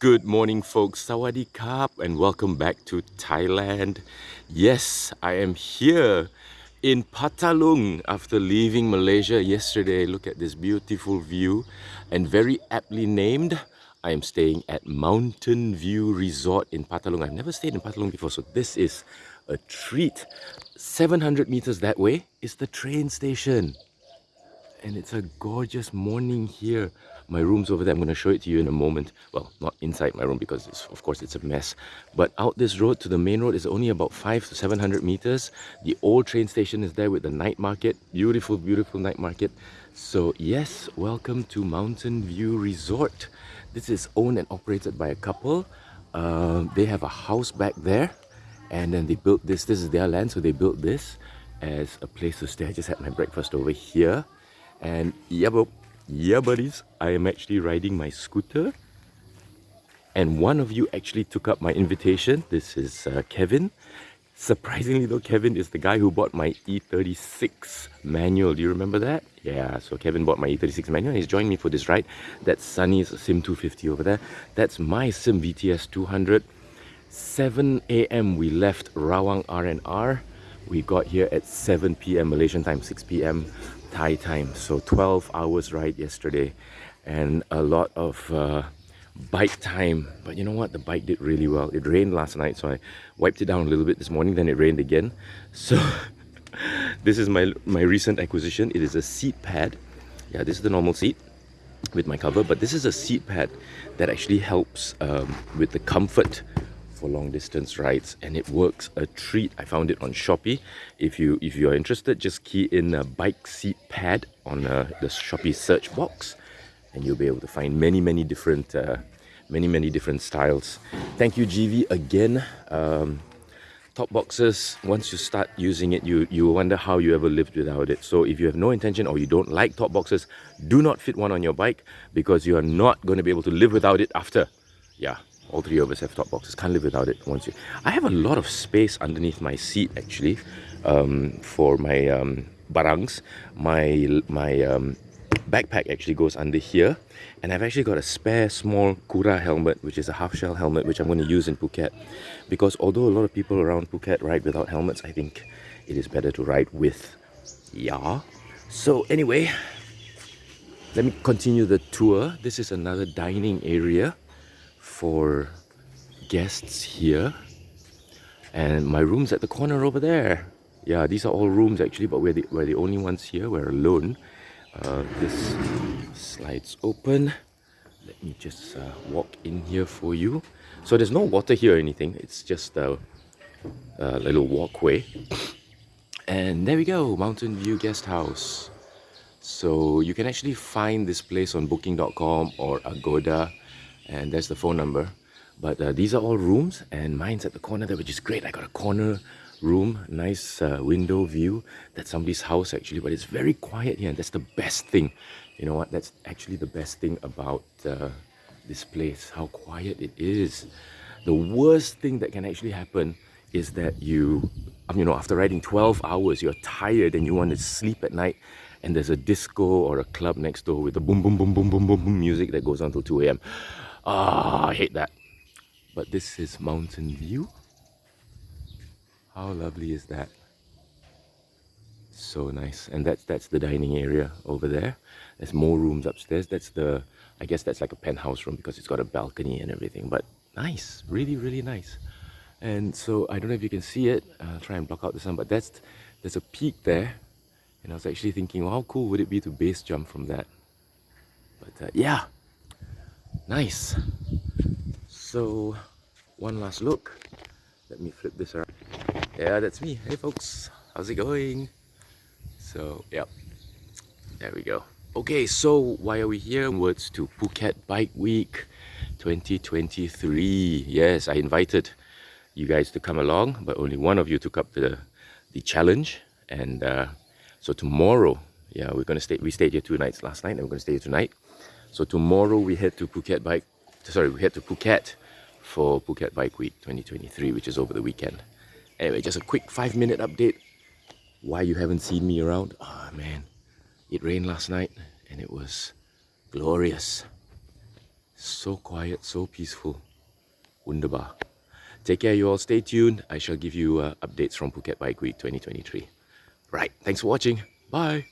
Good morning, folks. Sawadee Kap, and welcome back to Thailand. Yes, I am here in Patalung after leaving Malaysia yesterday. Look at this beautiful view, and very aptly named. I am staying at Mountain View Resort in Patalung. I've never stayed in Patalung before, so this is a treat. 700 meters that way is the train station and it's a gorgeous morning here. My room's over there. I'm going to show it to you in a moment. Well, not inside my room because of course it's a mess. But out this road to the main road is only about 5 to 700 meters. The old train station is there with the night market. Beautiful, beautiful night market. So yes, welcome to Mountain View Resort. This is owned and operated by a couple. Uh, they have a house back there and then they built this. This is their land, so they built this as a place to stay. I just had my breakfast over here and yeah, bro, yeah, buddies, I am actually riding my scooter. And one of you actually took up my invitation. This is uh, Kevin. Surprisingly though, Kevin is the guy who bought my E36 manual. Do you remember that? Yeah, so Kevin bought my E36 manual. He's joined me for this ride. That's Sunny's SYM 250 over there. That's my SYM VTS 200. 7 a.m. we left Rawang R&R. We got here at 7 p.m. Malaysian time, 6 p.m. Thai time. So 12 hours ride yesterday and a lot of uh, bike time. But you know what? The bike did really well. It rained last night, so I wiped it down a little bit this morning. Then it rained again. So this is my, my recent acquisition. It is a seat pad. Yeah, this is the normal seat with my cover, but this is a seat pad that actually helps um, with the comfort for long distance rides and it works a treat. I found it on Shopee. If you if you are interested, just key in a bike seat pad on uh, the Shopee search box and you'll be able to find many many different uh, many many different styles. Thank you GV again. Um, top boxes once you start using it you you wonder how you ever lived without it so if you have no intention or you don't like top boxes do not fit one on your bike because you are not going to be able to live without it after yeah all three of us have top boxes can't live without it once you? I have a lot of space underneath my seat actually um, for my um, barangs. My my um, backpack actually goes under here and I've actually got a spare small Kura helmet which is a half shell helmet which I'm going to use in Phuket. Because although a lot of people around Phuket ride without helmets I think it is better to ride with yeah so anyway let me continue the tour. This is another dining area for guests here. And my room's at the corner over there. Yeah these are all rooms actually but we're the, we're the only ones here. We're alone. Uh, this slides open. Let me just uh, walk in here for you. So there's no water here or anything. It's just a, a little walkway. And there we go mountain view guest house. So you can actually find this place on booking.com or agoda and there's the phone number. But uh, these are all rooms and mine's at the corner there which is great. I got a corner room nice uh, window view. That's somebody's house actually but it's very quiet here. And that's the best thing. You know what? That's actually the best thing about uh, this place how quiet it is. The worst thing that can actually happen is that you you know after riding 12 hours you're tired and you want to sleep at night and there's a disco or a club next door with the boom boom boom boom boom boom, boom music that goes on till 2 a.m Ah, I hate that. But this is Mountain View. How lovely is that? So nice. And that's that's the dining area over there. There's more rooms upstairs. That's the I guess that's like a penthouse room because it's got a balcony and everything. But nice, really, really nice. And so I don't know if you can see it. I'll try and block out the sun, but that's there's a peak there. And I was actually thinking, well, how cool would it be to base jump from that? But uh, yeah, Nice. So, one last look. Let me flip this around. Yeah, that's me. Hey folks, how's it going? So, yep, there we go. Okay, so why are we here? Words to Phuket Bike Week 2023. Yes, I invited you guys to come along, but only one of you took up the the challenge. And uh, so tomorrow, yeah, we're gonna stay. We stayed here two nights last night, and we're gonna stay here tonight. So tomorrow we head to Phuket Bike, sorry, we head to Phuket for Phuket Bike Week 2023, which is over the weekend. Anyway, just a quick five minute update. Why you haven't seen me around? Oh man, it rained last night and it was glorious. So quiet, so peaceful. Wunderbar. Take care, you all. Stay tuned. I shall give you uh, updates from Phuket Bike Week 2023. Right. Thanks for watching. Bye.